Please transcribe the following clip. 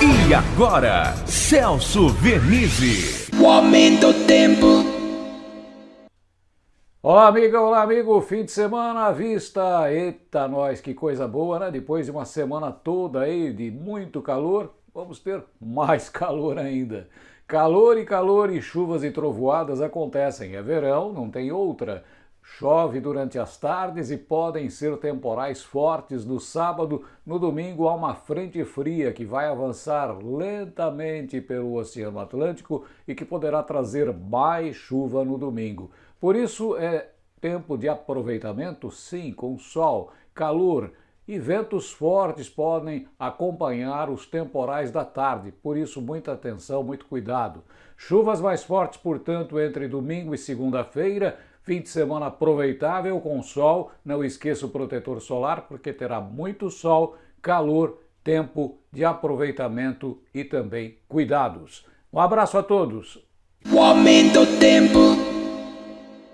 E agora, Celso Vernizzi. O aumento do tempo. Olá, amiga, olá, amigo. Fim de semana à vista. Eita, nós, que coisa boa, né? Depois de uma semana toda aí de muito calor, vamos ter mais calor ainda. Calor e calor e chuvas e trovoadas acontecem. É verão, não tem outra. Chove durante as tardes e podem ser temporais fortes no sábado. No domingo há uma frente fria que vai avançar lentamente pelo Oceano Atlântico e que poderá trazer mais chuva no domingo. Por isso é tempo de aproveitamento, sim, com sol, calor e ventos fortes podem acompanhar os temporais da tarde. Por isso, muita atenção, muito cuidado. Chuvas mais fortes, portanto, entre domingo e segunda-feira Fim de semana aproveitável com sol. Não esqueça o protetor solar, porque terá muito sol, calor, tempo de aproveitamento e também cuidados. Um abraço a todos. O aumento tempo.